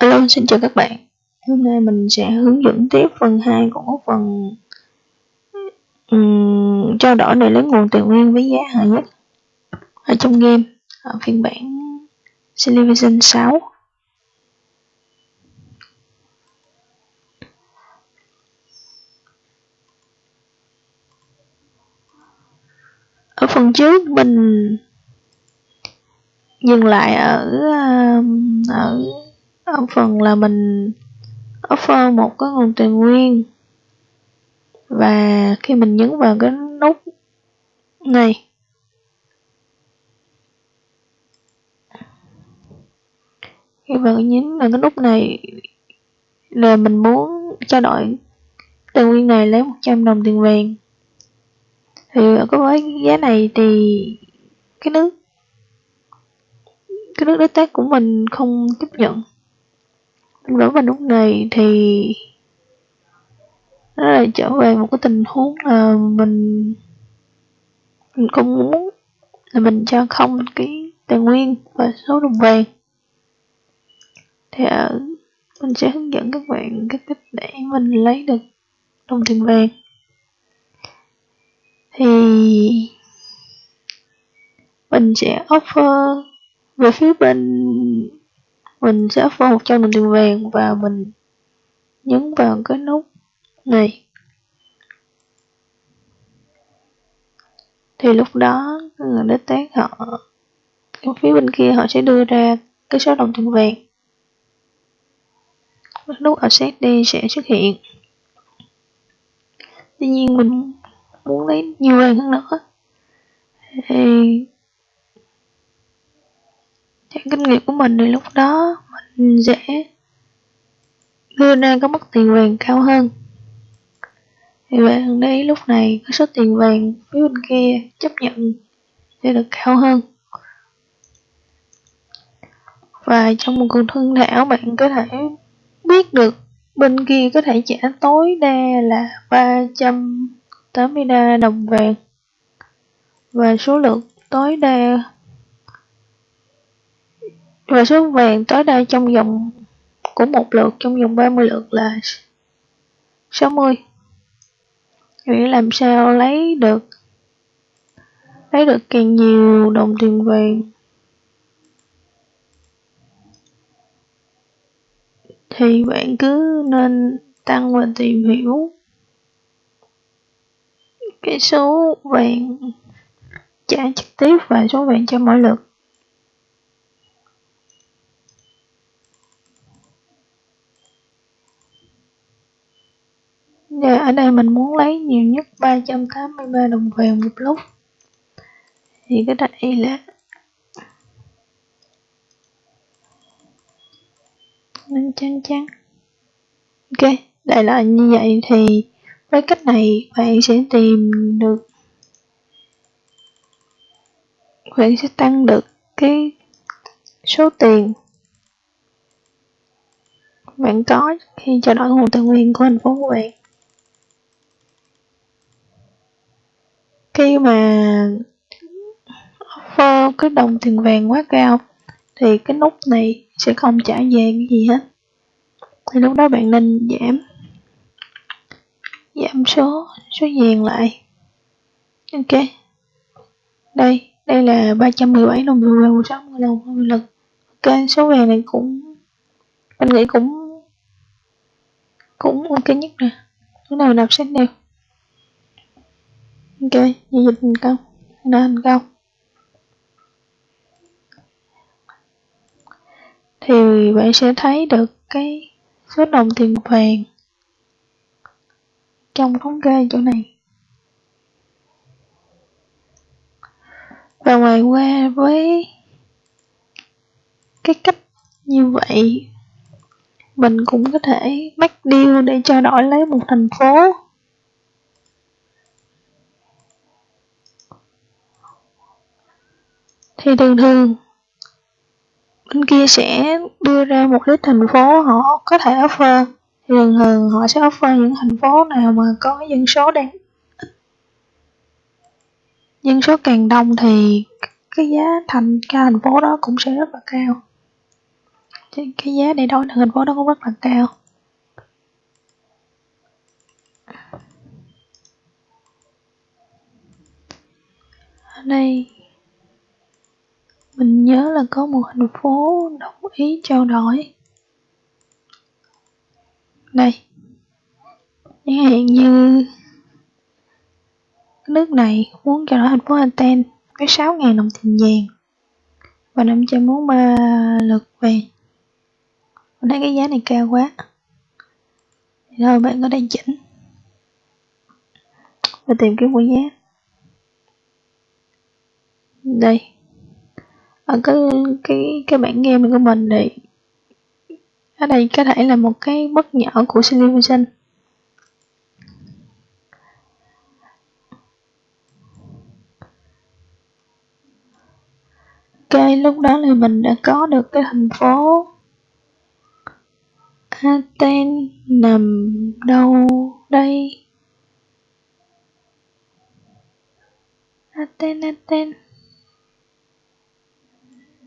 Hello, xin chào các bạn. Hôm nay mình sẽ hướng dẫn tiếp phần 2 của phần um, trao đổi để lấy nguồn tài nguyên với giá hời nhất ở trong game ở phiên bản Civilization 6. Ở phần trước mình dừng lại ở ờ, ở ở phần là mình offer một cái nguồn tài nguyên. Và khi mình nhấn vào cái nút này, khi vào nhấn vào cái nút này là mình muốn trao đổi tài nguyên này lấy 100 đồng tiền vàng. Thì ở cái với giá này thì cái nước cái nước đối tác của mình không chấp nhận. Đối vào lúc này thì nó lại trở về một cái tình huống là mình mình không muốn, là mình cho không cái tài nguyên và số đồng vàng. Thì ở mình sẽ hướng dẫn các bạn cái cách để mình lấy được đồng tiền vàng. Thì mình sẽ offer về phía bên mình sẽ offer 100 đồng tiền vàng và mình nhấn vào cái nút này. Thì lúc đó, người đối tác họ phía bên kia họ sẽ đưa ra cái số đồng tiền vàng. Nút accept đi sẽ xuất hiện. Tuy nhiên mình muốn lấy nhiều vàng hơn nữa. Thì kinh nghiệm của mình thì lúc đó mình dễ đưa ra có mức tiền vàng cao hơn. Thì bạn đấy lúc này cái số tiền vàng phía bên kia chấp nhận sẽ được cao hơn. Và trong một cuộc thương thảo bạn có thể biết được bên kia có thể trả tối đa là 383 đồng vàng. Và số lượng tối đa và số vàng tối đa trong vòng của một lượt, trong vòng 30 lượt là 60 nghĩa làm sao lấy được lấy được càng nhiều đồng tiền vàng. Thì bạn cứ nên tăng và tìm hiểu cái số vàng trả trực tiếp và số vàng cho mỗi lượt. Và ở đây mình muốn lấy nhiều nhất 383 đồng vàng một lúc Thì cái đây là Nên trắng trắng. Ok, đại loại như vậy thì với cách này bạn sẽ tìm được Bạn sẽ tăng được cái số tiền bạn có khi cho đổi nguồn tài nguyên của thành phố của bạn. Khi mà offer cái đồng tiền vàng quá cao, thì cái nút này sẽ không trả về cái gì hết. Thì lúc đó bạn nên giảm giảm số số vàng lại. Ok. Đây đây là 317 đồng tiền vàng 60 đồng lực. Ok, số vàng này cũng mình nghĩ cũng cũng ok nhất nè. Lúc nào nạp sách đều ok giao dịch thành công. Đã thành công. Thì bạn sẽ thấy được cái số đồng tiền vàng trong thống kê chỗ này. Và ngoài qua với cái cách như vậy, mình cũng có thể bắt deal để trao đổi lấy một thành phố. Thì thường thường, bên kia sẽ đưa ra một list thành phố họ có thể offer. Thì thường thường họ sẽ offer những thành phố nào mà có dân số đang dân số càng đông thì cái giá thành, cái thành phố đó cũng sẽ rất là cao. Cái giá để đổi thành thành phố đó cũng rất là cao ở đây mình nhớ là có một thành phố đồng ý trao đổi. Đây chẳng hạn như nước này muốn trao đổi thành phố Aten với 6.000 đồng tiền vàng và 543 lượt vàng. Mình thấy cái giá này cao quá. Rồi bạn có thể chỉnh và tìm kiếm một giá. Đây ở cái cái cái bản game của mình thì ở đây có thể là một cái bất nhỏ của Civilization. Ok lúc đó là mình đã có được cái thành phố Aten nằm đâu đây? Aten Aten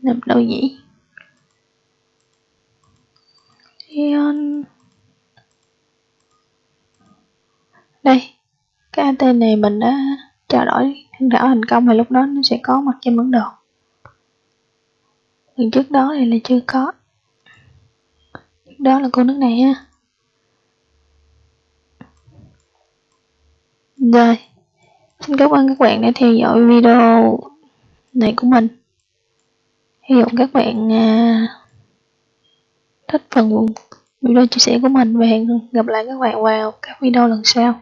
nằm đâu nhỉ Leon. Đây, cái AT này mình đã trao đổi thân thảo thành công và lúc đó nó sẽ có mặt trên bản đồ. Lần trước đó thì là chưa có. Trước đó là cô nước này ha. Rồi, xin cảm ơn các bạn đã theo dõi video này của mình hy vọng các bạn à, thích phần video chia sẻ của mình và hẹn gặp lại các bạn vào các video lần sau.